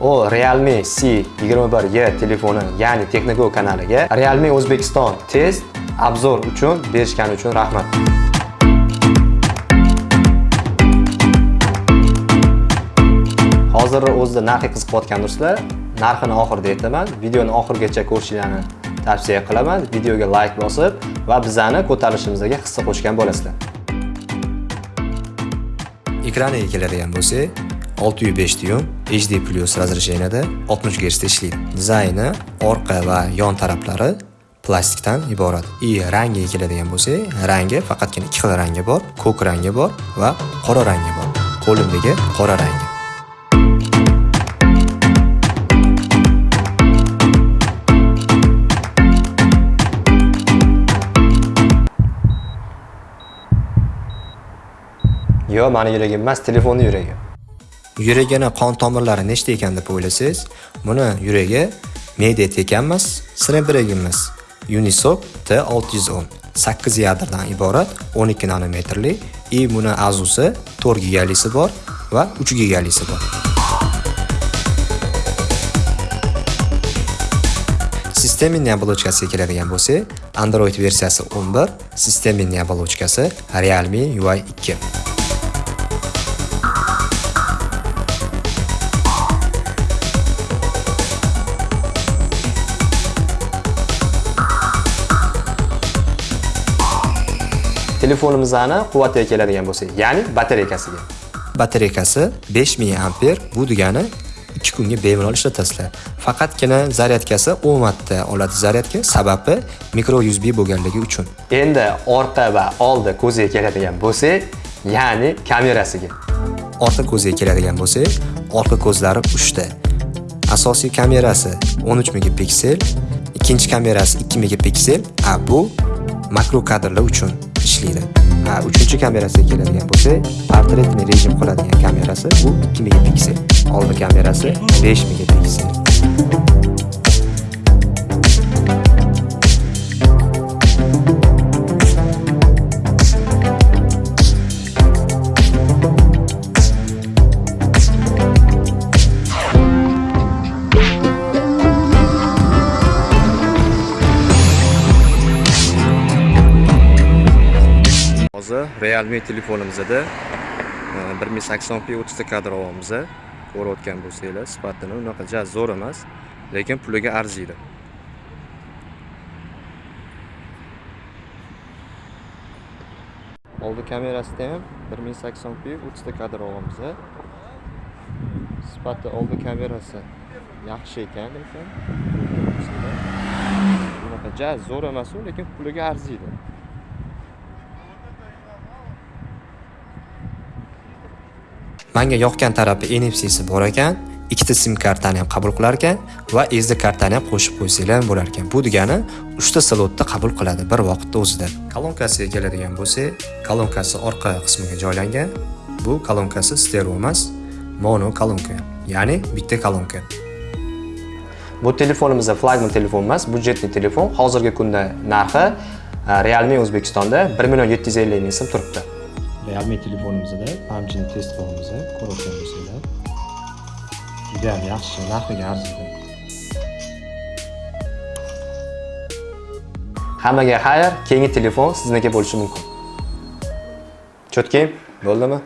u Realme C21Y telefoni, ya'ni Technogo kanaliga Realme O'zbekiston test obzor uchun berishgani uchun rahmat. Hozir o'zida narxi qiziqayotgan do'stlar, narxini oxirida aytaman. Videoni oxirigacha ko'rishingizni tavsiya qilaman. Videoga like bosib va bizani ko'tarilishimizga hissa qo'shgan bo'lasizlar. Ekraniga keladigan bo'lsak, 605 dyum HD Plus razresheniyada 60 Hz ishlaydi. Dizayni orqa va yon taraflari plastikdan iborat. I rangiga keladigan bo'lsak, rangi faqatgina ikki xil rangi bor, ko'k rangi bor va qora rangi bor. Qo'limdagi qora rangi. Yo, mani yuragim emas, telefonni yuragi. Yuragini qon tomirlari nechta ekan deb o'ylasangiz, buni yuragi Mediatek emas, snapdragonimiz. Unisoc T610 8 yadrdan iborat 12 nanometrli и buni azusi 4 gigalisi bor va 3 gigalisi bor. Sistemin оболочкasiga keladigan bo'lsak, Android versiyasi 11, sistemin оболочкasi Realme UI 2. Telefonimizni quvvatiga keladigan bo'lsak, ya'ni batareykasiga. Batareykasi 5000 amper, bu degani 2 kunga bemalol ishlatasizlar. Faqatgina zaryadkasi 10 vattda oladi zaryadka, sababi mikro USB bo'lganligi uchun. Endi orqa va oldi ko'ziga keladigan bo'lsak, ya'ni kamerasiga. Orqa ko'ziga keladigan bo'lsak, orqa ko'zlari 3 ta. Asosiy kamerasi 13 megapiksel, ikkinchi kamerasi 2 megapiksel, a bu makro kadrlar uchun ishlaydi ha uchinchi kamerasiga keladigan bo'lsak portretni rejim qiladigan kamerasi bu 2 megapiksel oldi kamerasi 5 megapiksel hozir Realme telefonimizda 1080p 30 kadr olyapmiz. Ko'rayotgan bo'lsanglar, sifatini unaqa jaz zo'r emas, lekin puliga arziydi. Oldi kamerasida ham 1080p 30 ta kadr olyapmiz. Sifati oldi kamerasi yaxshi ekan lekin unaqa jaz zo'r emas, lekin puliga arziydi. Menga yoqgan tarafi NFC'si bor ekan, ikkita sim kartani ham qabul qilar ekan va SD kartani ham qo'shib qo'ysanglar bo'lar ekan. Bu degani 3 ta slotda qabul qiladi bir vaqtda o'zida. Kolonkasiga keladigan bo'lsak, kolonkasi orqa qismiga joylangan. Bu kolonkasi stereo emas, mono kolonka, ya'ni bitta kolonka. Bu telefonimizda flagman telefon emas, budjetli telefon. Hozirgi kunda narxi e, Realme O'zbekistonda 1 million 750 ming so'm turibdi. Realme telefonimizda pamchini test qilamiz, ko'rayotgan bo'lsanglar. Juda ham yaxshi, narxiga arziydi. Hammaga xayr, keyingi telefon sizniki bo'lishi mumkin. Cho'tki, bo'ldimi?